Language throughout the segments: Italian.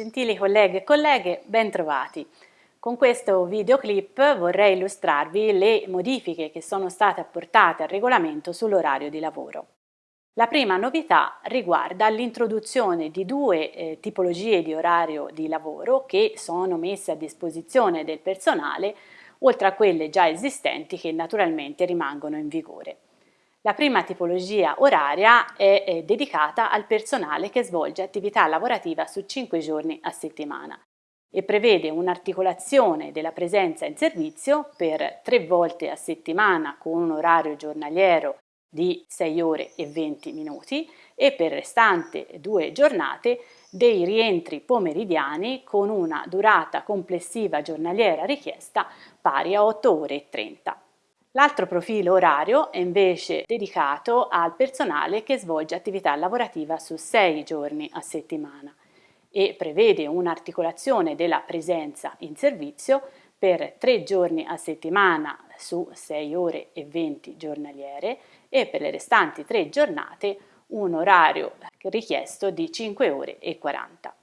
Gentili colleghe e colleghe, bentrovati. Con questo videoclip vorrei illustrarvi le modifiche che sono state apportate al regolamento sull'orario di lavoro. La prima novità riguarda l'introduzione di due eh, tipologie di orario di lavoro che sono messe a disposizione del personale, oltre a quelle già esistenti che naturalmente rimangono in vigore. La prima tipologia oraria è, è dedicata al personale che svolge attività lavorativa su 5 giorni a settimana e prevede un'articolazione della presenza in servizio per tre volte a settimana con un orario giornaliero di 6 ore e 20 minuti e per restante due giornate dei rientri pomeridiani con una durata complessiva giornaliera richiesta pari a 8 ore e 30. L'altro profilo orario è invece dedicato al personale che svolge attività lavorativa su sei giorni a settimana e prevede un'articolazione della presenza in servizio per tre giorni a settimana su 6 ore e 20 giornaliere e per le restanti tre giornate un orario richiesto di 5 ore e 40.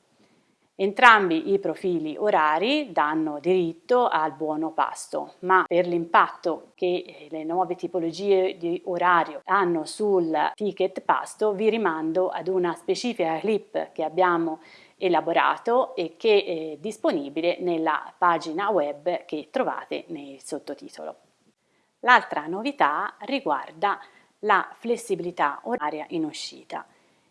Entrambi i profili orari danno diritto al buono pasto, ma per l'impatto che le nuove tipologie di orario hanno sul ticket pasto vi rimando ad una specifica clip che abbiamo elaborato e che è disponibile nella pagina web che trovate nel sottotitolo. L'altra novità riguarda la flessibilità oraria in uscita.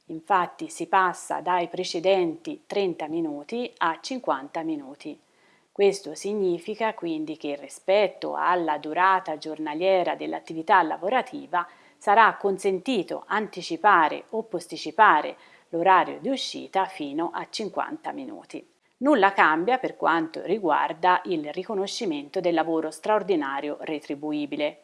Infatti si passa dai precedenti 30 minuti a 50 minuti. Questo significa quindi che rispetto alla durata giornaliera dell'attività lavorativa sarà consentito anticipare o posticipare l'orario di uscita fino a 50 minuti. Nulla cambia per quanto riguarda il riconoscimento del lavoro straordinario retribuibile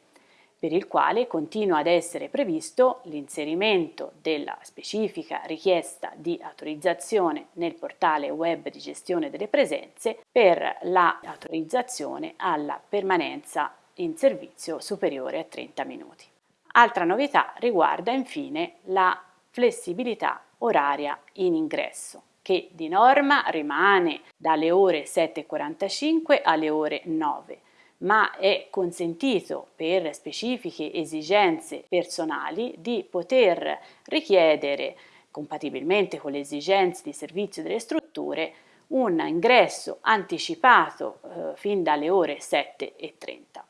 per il quale continua ad essere previsto l'inserimento della specifica richiesta di autorizzazione nel portale web di gestione delle presenze per l'autorizzazione alla permanenza in servizio superiore a 30 minuti. Altra novità riguarda infine la flessibilità oraria in ingresso che di norma rimane dalle ore 7.45 alle ore 9 ma è consentito per specifiche esigenze personali di poter richiedere, compatibilmente con le esigenze di servizio delle strutture, un ingresso anticipato eh, fin dalle ore 7.30.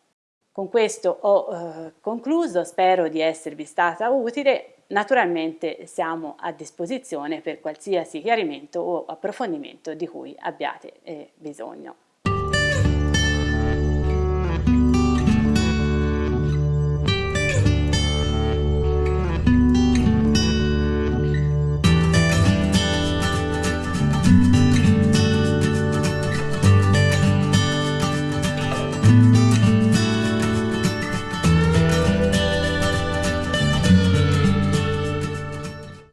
Con questo ho eh, concluso, spero di esservi stata utile, naturalmente siamo a disposizione per qualsiasi chiarimento o approfondimento di cui abbiate eh, bisogno.